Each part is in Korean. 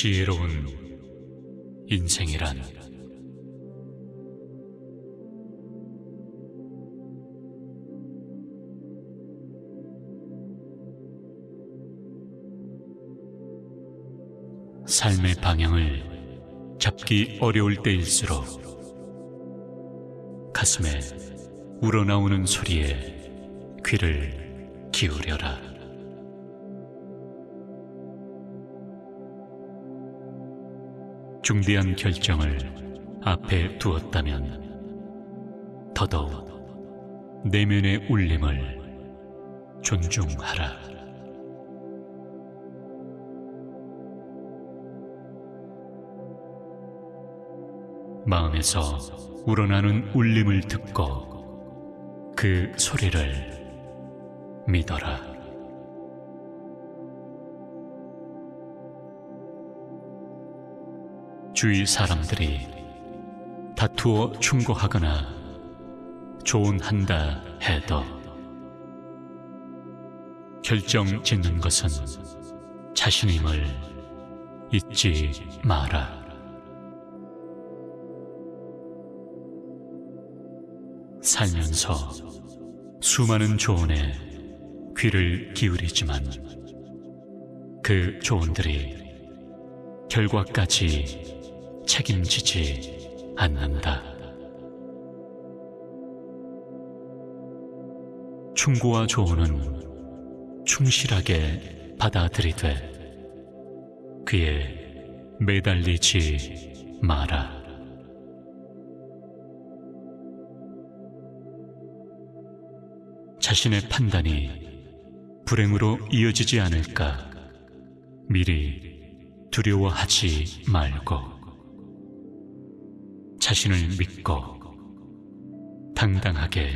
지혜로운 인생이란 삶의 방향을 잡기 어려울 때일수록 가슴에 우러나오는 소리에 귀를 기울여라. 중대한 결정을 앞에 두었다면 더더욱 내면의 울림을 존중하라. 마음에서 우러나는 울림을 듣고 그 소리를 믿어라. 주위 사람들이 다투어 충고하거나 조언한다 해도 결정 짓는 것은 자신임을 잊지 마라. 살면서 수많은 조언에 귀를 기울이지만 그 조언들이 결과까지 책임지지 않는다. 충고와 조언은 충실하게 받아들이되 그에 매달리지 마라. 자신의 판단이 불행으로 이어지지 않을까 미리 두려워하지 말고 자신을 믿고 당당하게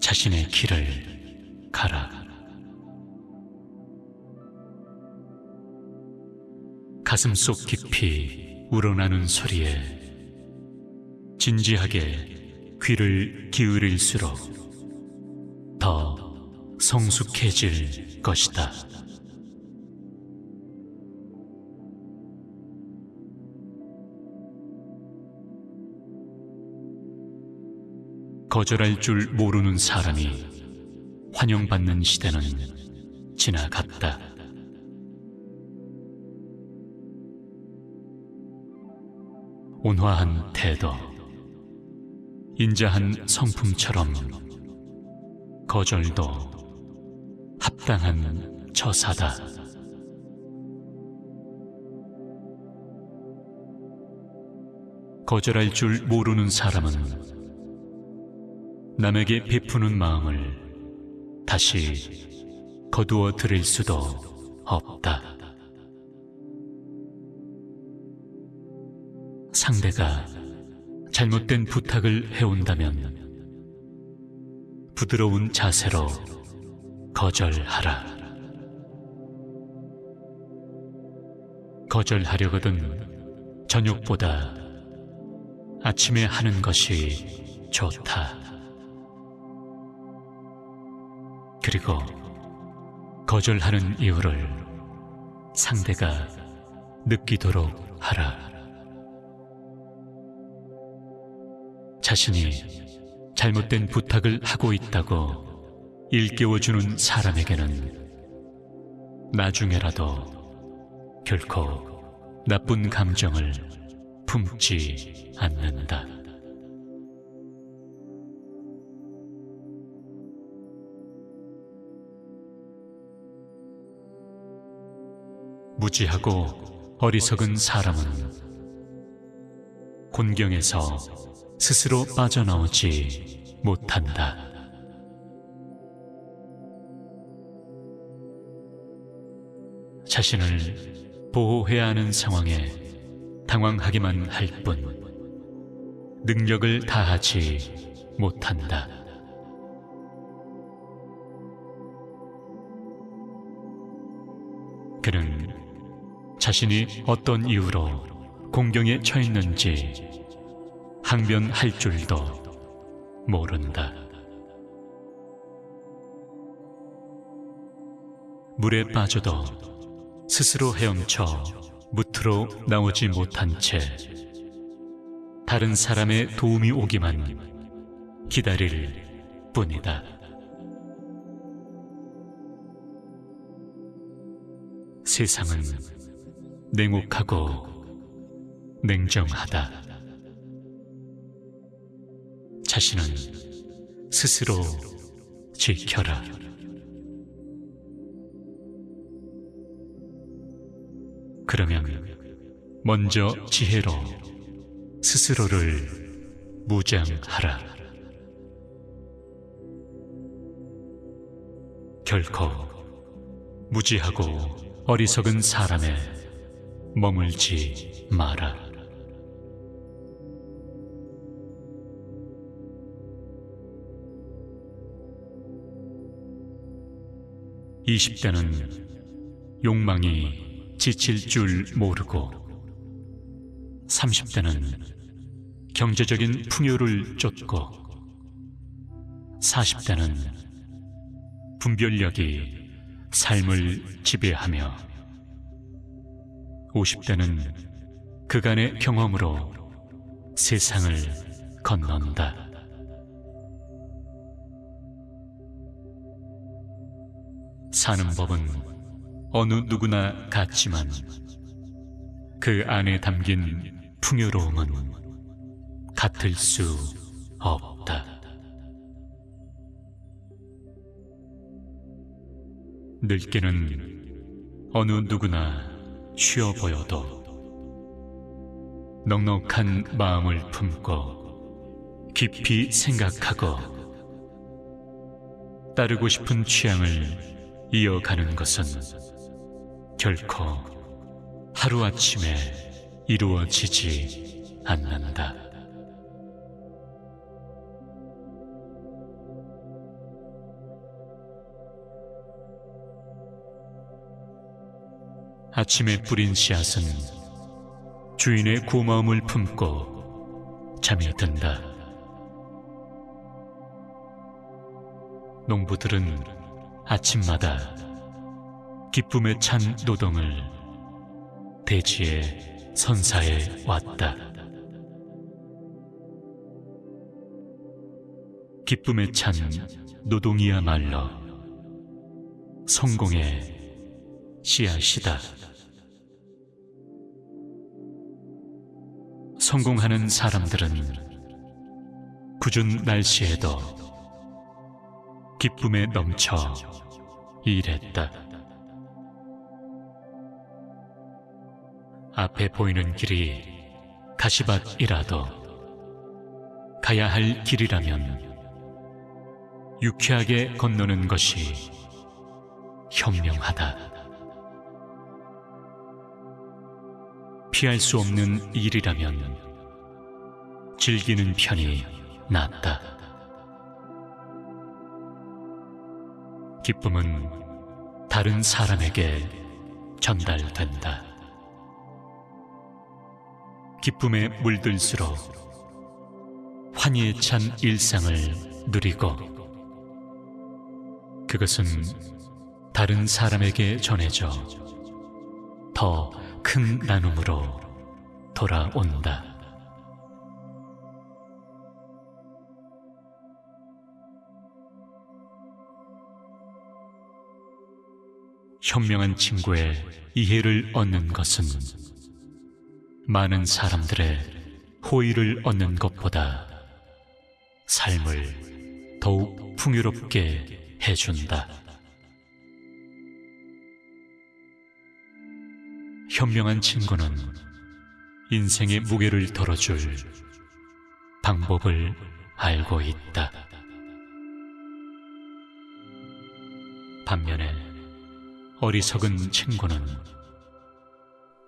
자신의 길을 가라. 가슴 속 깊이 우러나는 소리에 진지하게 귀를 기울일수록 더 성숙해질 것이다. 거절할 줄 모르는 사람이 환영받는 시대는 지나갔다. 온화한 태도, 인자한 성품처럼 거절도 합당한 처사다. 거절할 줄 모르는 사람은 남에게 베푸는 마음을 다시 거두어 드릴 수도 없다. 상대가 잘못된 부탁을 해온다면 부드러운 자세로 거절하라. 거절하려거든 저녁보다 아침에 하는 것이 좋다. 그리고 거절하는 이유를 상대가 느끼도록 하라. 자신이 잘못된 부탁을 하고 있다고 일깨워주는 사람에게는 나중에라도 결코 나쁜 감정을 품지 않는다. 무지하고 어리석은 사람은 곤경에서 스스로 빠져나오지 못한다. 자신을 보호해야 하는 상황에 당황하기만 할 뿐 능력을 다하지 못한다. 자신이 어떤 이유로 공경에 처했는지 항변할 줄도 모른다. 물에 빠져도 스스로 헤엄쳐 무트로 나오지 못한 채 다른 사람의 도움이 오기만 기다릴 뿐이다. 세상은 냉혹하고 냉정하다. 자신은 스스로 지켜라. 그러면 먼저 지혜로 스스로를 무장하라. 결코 무지하고 어리석은 사람에 머물지 마라. 이십 대는 욕망이 지칠 줄 모르고 30대는 경제적인 풍요를 쫓고 40대는 분별력이 삶을 지배하며 50대는 그간의 경험으로 세상을 건넌다. 사는 법은 어느 누구나 같지만 그 안에 담긴 풍요로움은 같을 수 없다. 늙게는 어느 누구나 쉬어 보여도 넉넉한 마음을 품고 깊이 생각하고 따르고 싶은 취향을 이어가는 것은 결코 하루아침에 이루어지지 않는다. 아침에 뿌린 씨앗은 주인의 고마움을 품고 잠에 든다. 농부들은 아침마다 기쁨에 찬 노동을 대지에 선사해 왔다. 기쁨에 찬 노동이야말로 성공의 씨앗이다. 성공하는 사람들은 굳은 날씨에도 기쁨에 넘쳐 일했다. 앞에 보이는 길이 가시밭이라도 가야 할 길이라면 유쾌하게 건너는 것이 현명하다. 피할 수 없는 일이라면 즐기는 편이 낫다. 기쁨은 다른 사람에게 전달된다. 기쁨에 물들수록 환희에 찬 일상을 누리고 그것은 다른 사람에게 전해져 더 큰 나눔으로 돌아온다. 현명한 친구의 이해를 얻는 것은 많은 사람들의 호의를 얻는 것보다 삶을 더욱 풍요롭게 해준다. 현명한 친구는 인생의 무게를 덜어줄 방법을 알고 있다. 반면에 어리석은 친구는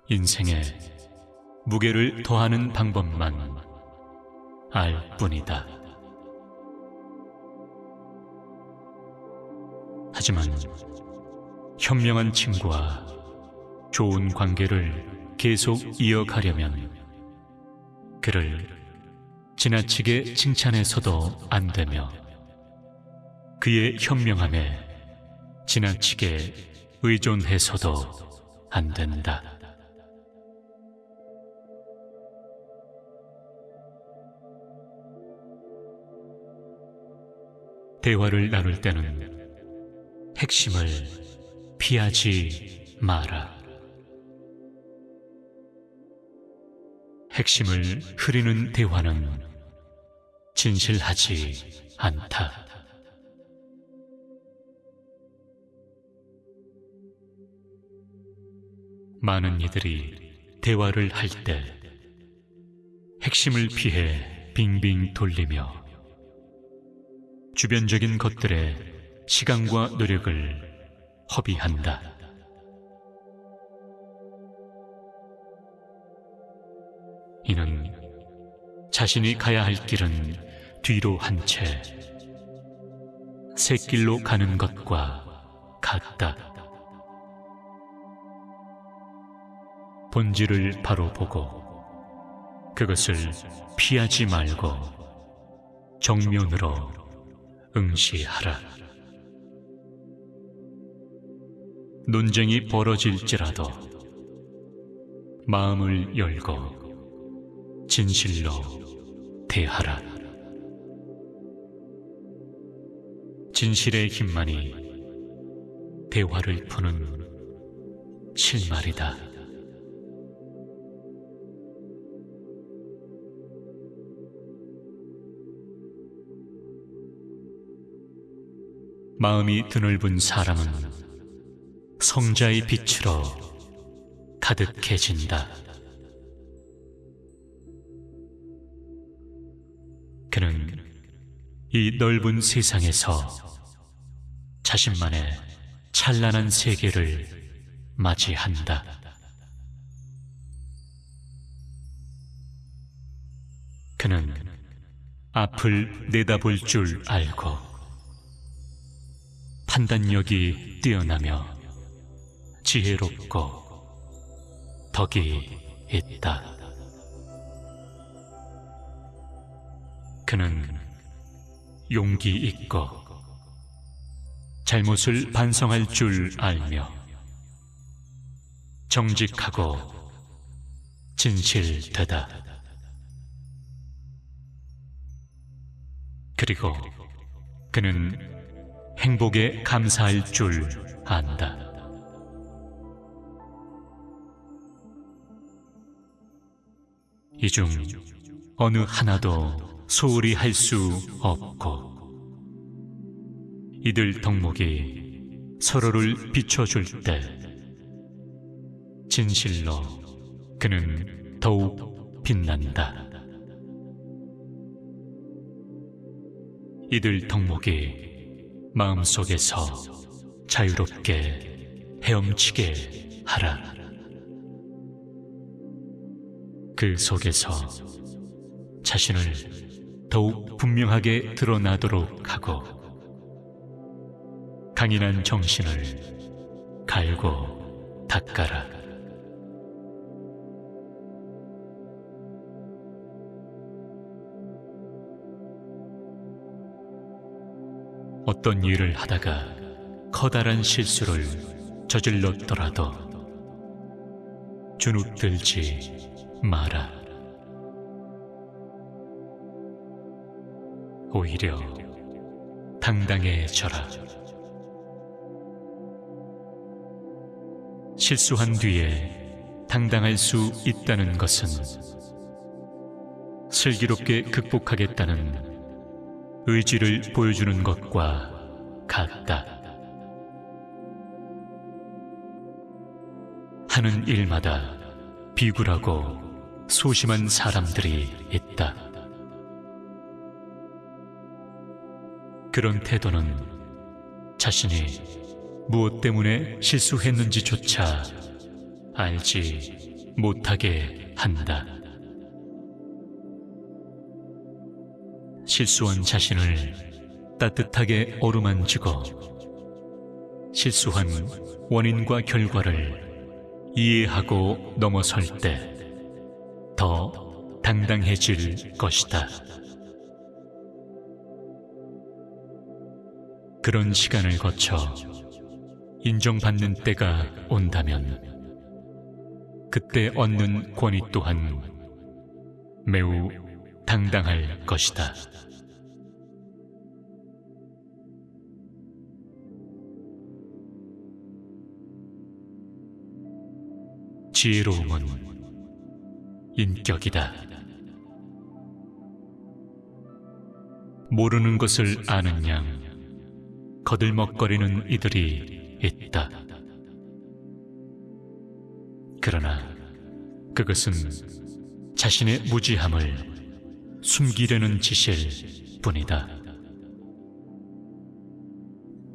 인생에 무게를 더하는 방법만 알 뿐이다. 하지만 현명한 친구와 좋은 관계를 계속 이어가려면 그를 지나치게 칭찬해서도 안 되며 그의 현명함에 지나치게 의존해서도 안 된다. 대화를 나눌 때는 핵심을 피하지 마라. 핵심을 흐리는 대화는 진실하지 않다. 많은 이들이 대화를 할 때 핵심을 피해 빙빙 돌리며 주변적인 것들에 시간과 노력을 허비한다. 이는 자신이 가야 할 길은 뒤로 한 채 새길로 가는 것과 같다. 본질을 바로 보고 그것을 피하지 말고 정면으로 응시하라. 논쟁이 벌어질지라도 마음을 열고 진실로 대하라. 진실의 힘만이 대화를 푸는 실말이다. 마음이 드넓은 사람은 성자의 빛으로 가득해진다. 이 넓은 세상에서 자신만의 찬란한 세계를 맞이한다. 그는 앞을 내다볼 줄 알고 판단력이 뛰어나며 지혜롭고 덕이 있다. 그는 용기 있고 잘못을 반성할 줄 알며 정직하고 진실되다. 그리고 그는 행복에 감사할 줄 안다. 이 중 어느 하나도 소홀히 할 수 없고 이들 덕목이 서로를 비춰줄 때 진실로 그는 더욱 빛난다. 이들 덕목이 마음속에서 자유롭게 헤엄치게 하라. 그 속에서 자신을 더욱 분명하게 드러나도록 하고 강인한 정신을 갈고 닦아라. 어떤 일을 하다가 커다란 실수를 저질렀더라도 주눅들지 마라. 오히려 당당해져라. 실수한 뒤에 당당할 수 있다는 것은 슬기롭게 극복하겠다는 의지를 보여주는 것과 같다. 하는 일마다 비굴하고 소심한 사람들이 있다. 그런 태도는 자신이 무엇 때문에 실수했는지조차 알지 못하게 한다. 실수한 자신을 따뜻하게 어루만지고 실수한 원인과 결과를 이해하고 넘어설 때 더 당당해질 것이다. 그런 시간을 거쳐 인정받는 때가 온다면 그때 얻는 권위 또한 매우 당당할 것이다. 지혜로움은 인격이다. 모르는 것을 아는 양 거들먹거리는 이들이 있다. 그러나 그것은 자신의 무지함을 숨기려는 짓일 뿐이다.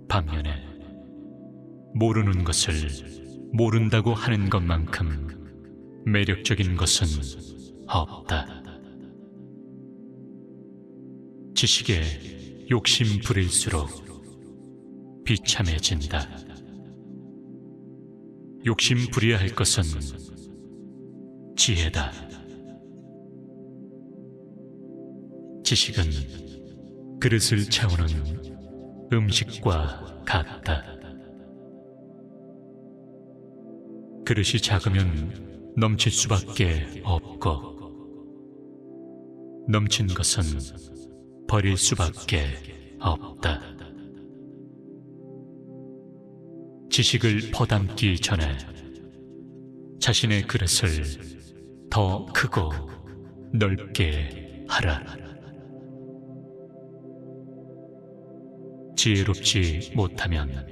반면에 모르는 것을 모른다고 하는 것만큼 매력적인 것은 없다. 지식에 욕심 부릴수록 비참해진다. 욕심 부려야 할 것은 지혜다. 지식은 그릇을 채우는 음식과 같다. 그릇이 작으면 넘칠 수밖에 없고, 넘친 것은 버릴 수밖에 없다. 지식을 퍼담기 전에 자신의 그릇을 더 크고 넓게 하라. 지혜롭지 못하면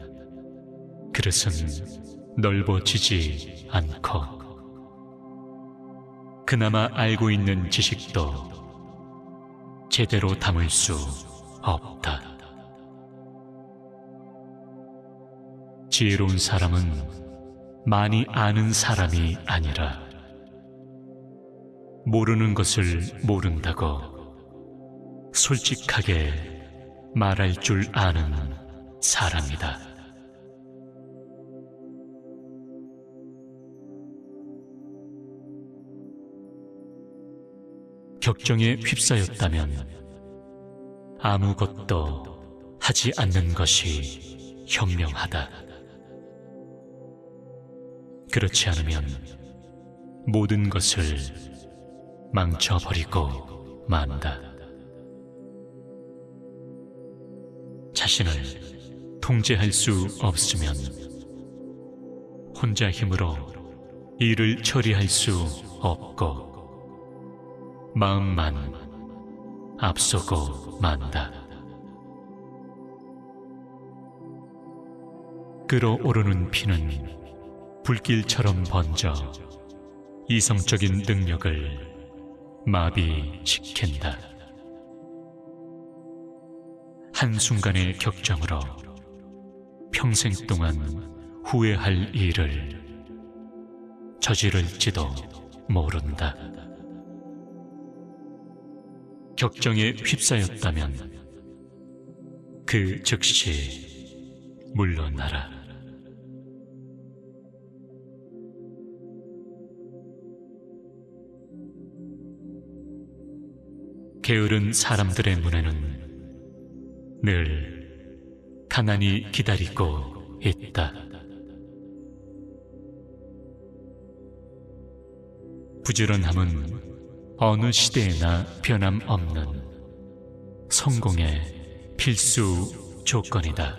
그릇은 넓어지지 않고 그나마 알고 있는 지식도 제대로 담을 수 없다. 지혜로운 사람은 많이 아는 사람이 아니라 모르는 것을 모른다고 솔직하게 말할 줄 아는 사람이다. 격정에 휩싸였다면 아무것도 하지 않는 것이 현명하다. 그렇지 않으면 모든 것을 망쳐버리고 만다. 자신을 통제할 수 없으면 혼자 힘으로 일을 처리할 수 없고 마음만 앞서고 만다. 끓어오르는 피는 불길처럼 번져 이성적인 능력을 마비시킨다. 한순간의 격정으로 평생 동안 후회할 일을 저지를지도 모른다. 격정에 휩싸였다면 그 즉시 물러나라. 게으른 사람들의 눈에는 늘 가난이 기다리고 있다. 부지런함은 어느 시대에나 변함없는 성공의 필수 조건이다.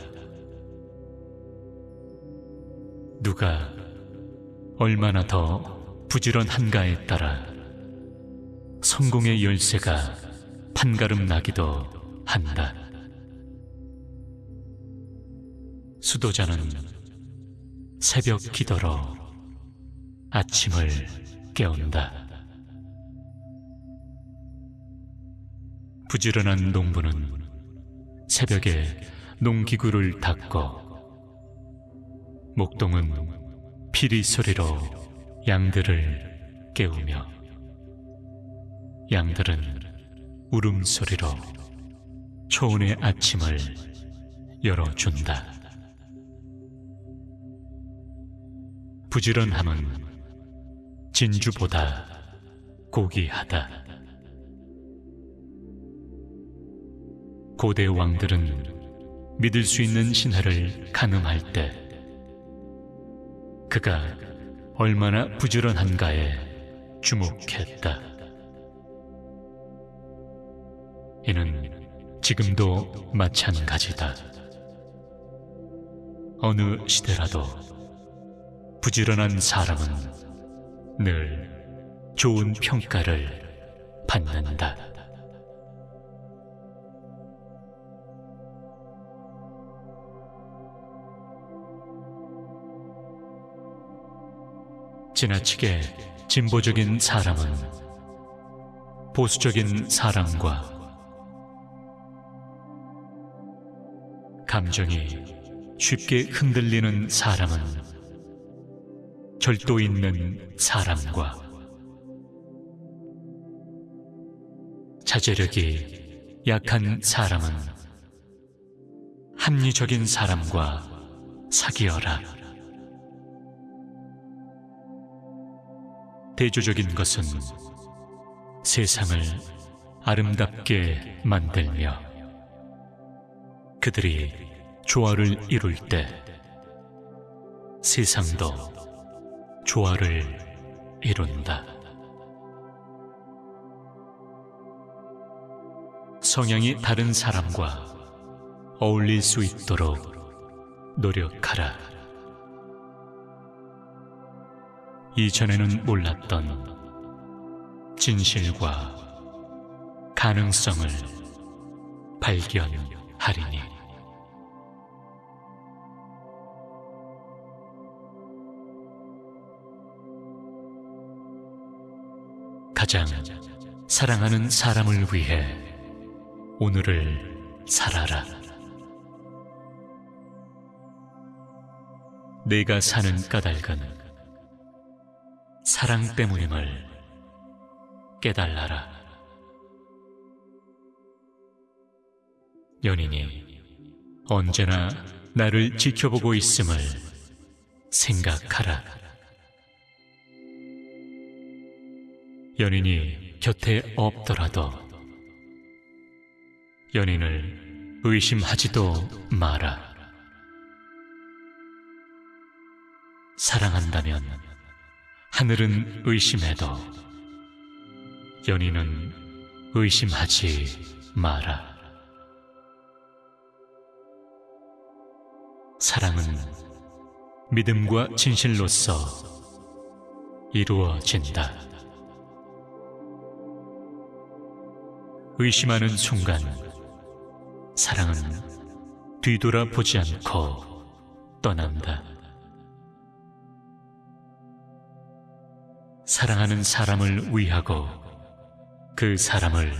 누가 얼마나 더 부지런한가에 따라 성공의 열쇠가 판가름 나기도 한다. 수도자는 새벽 기도로 아침을 깨운다. 부지런한 농부는 새벽에 농기구를 닦고 목동은 피리 소리로 양들을 깨우며 양들은 울음소리로 초원의 아침을 열어준다. 부지런함은 진주보다 고귀하다. 고대 왕들은 믿을 수 있는 신하를 가늠할 때 그가 얼마나 부지런한가에 주목했다. 이는 지금도 마찬가지다. 어느 시대라도 부지런한 사람은 늘 좋은 평가를 받는다. 지나치게 진보적인 사람은 보수적인 사람과 감정이 쉽게 흔들리는 사람은 절도 있는 사람과 자제력이 약한 사람은 합리적인 사람과 사귀어라. 대조적인 것은 세상을 아름답게 만들며 그들이 조화를 이룰 때 세상도 조화를 이룬다. 성향이 다른 사람과 어울릴 수 있도록 노력하라. 이전에는 몰랐던 진실과 가능성을 발견하리니. 가장 사랑하는 사람을 위해 오늘을 살아라. 내가 사는 까닭은 사랑 때문임을 깨달아라. 연인이 언제나 나를 지켜보고 있음을 생각하라. 연인이 곁에 없더라도 연인을 의심하지도 마라. 사랑한다면 하늘은 의심해도 연인은 의심하지 마라. 사랑은 믿음과 진실로서 이루어진다. 의심하는 순간 사랑은 뒤돌아보지 않고 떠난다. 사랑하는 사람을 위하고 그 사람을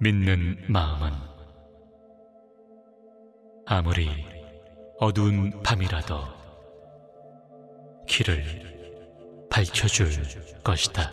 믿는 마음은 아무리 어두운 밤이라도 길을 밝혀줄 것이다.